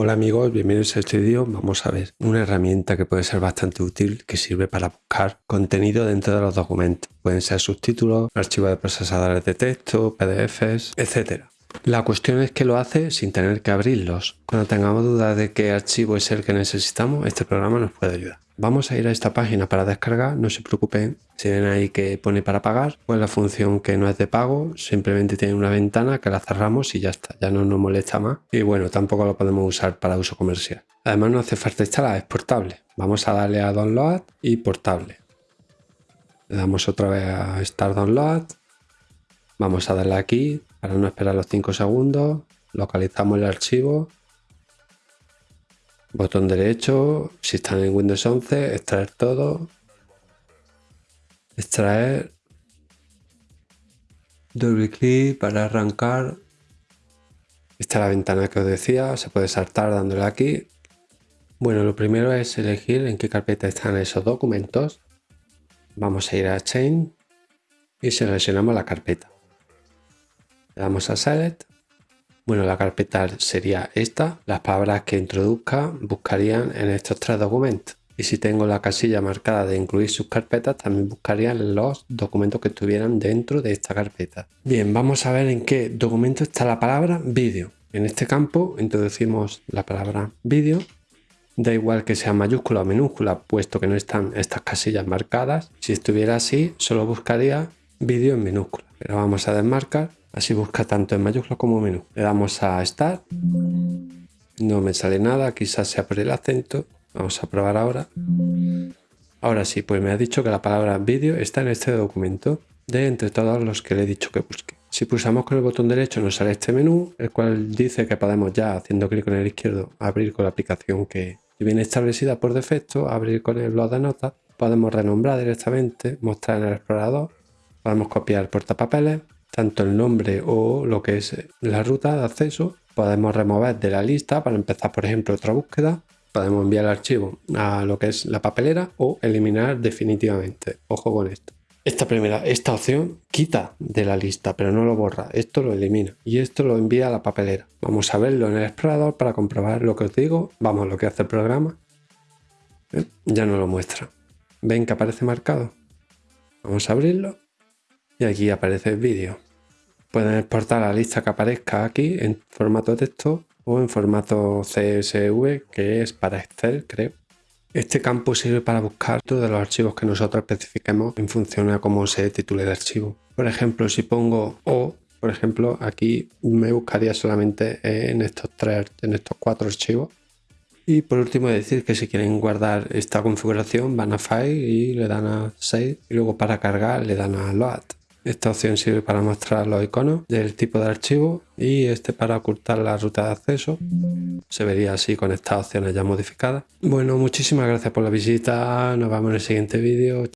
Hola amigos, bienvenidos a este vídeo. Vamos a ver una herramienta que puede ser bastante útil que sirve para buscar contenido dentro de los documentos. Pueden ser subtítulos, archivos de procesadores de texto, PDFs, etc. La cuestión es que lo hace sin tener que abrirlos. Cuando tengamos dudas de qué archivo es el que necesitamos, este programa nos puede ayudar. Vamos a ir a esta página para descargar, no se preocupen, si ven ahí que pone para pagar, pues la función que no es de pago, simplemente tiene una ventana que la cerramos y ya está, ya no nos molesta más. Y bueno, tampoco lo podemos usar para uso comercial. Además no hace falta instalar, es portable. Vamos a darle a Download y Portable. Le damos otra vez a Start Download. Vamos a darle aquí para no esperar los 5 segundos. Localizamos el archivo Botón derecho, si están en Windows 11, extraer todo. Extraer. Doble clic para arrancar. Esta es la ventana que os decía, se puede saltar dándole aquí. Bueno, lo primero es elegir en qué carpeta están esos documentos. Vamos a ir a Chain y seleccionamos la carpeta. Le damos a Select bueno, la carpeta sería esta. Las palabras que introduzca buscarían en estos tres documentos. Y si tengo la casilla marcada de incluir sus carpetas, también buscarían los documentos que estuvieran dentro de esta carpeta. Bien, vamos a ver en qué documento está la palabra vídeo. En este campo introducimos la palabra vídeo. Da igual que sea mayúscula o minúscula, puesto que no están estas casillas marcadas. Si estuviera así, solo buscaría vídeo en minúscula. Pero vamos a desmarcar Así busca tanto en mayúscula como en. Le damos a Start. No me sale nada, quizás sea por el acento. Vamos a probar ahora. Ahora sí, pues me ha dicho que la palabra vídeo está en este documento de entre todos los que le he dicho que busque. Si pulsamos con el botón derecho nos sale este menú, el cual dice que podemos ya, haciendo clic con el izquierdo, abrir con la aplicación que viene establecida por defecto, abrir con el blog de notas, podemos renombrar directamente, mostrar en el explorador, podemos copiar portapapeles, tanto el nombre o lo que es la ruta de acceso. Podemos remover de la lista para empezar, por ejemplo, otra búsqueda. Podemos enviar el archivo a lo que es la papelera o eliminar definitivamente. Ojo con esto. Esta primera, esta opción quita de la lista, pero no lo borra. Esto lo elimina y esto lo envía a la papelera. Vamos a verlo en el explorador para comprobar lo que os digo. Vamos a lo que hace el programa. ¿Eh? Ya no lo muestra. ¿Ven que aparece marcado? Vamos a abrirlo y aquí aparece el vídeo. Pueden exportar la lista que aparezca aquí en formato texto o en formato CSV, que es para Excel, creo. Este campo sirve para buscar todos los archivos que nosotros especifiquemos en función a cómo se titule el archivo. Por ejemplo, si pongo O, por ejemplo, aquí me buscaría solamente en estos tres, en estos cuatro archivos. Y por último decir que si quieren guardar esta configuración van a File y le dan a Save y luego para cargar le dan a Load. Esta opción sirve para mostrar los iconos del tipo de archivo y este para ocultar la ruta de acceso. Se vería así con estas opciones ya modificadas. Bueno, muchísimas gracias por la visita. Nos vemos en el siguiente vídeo.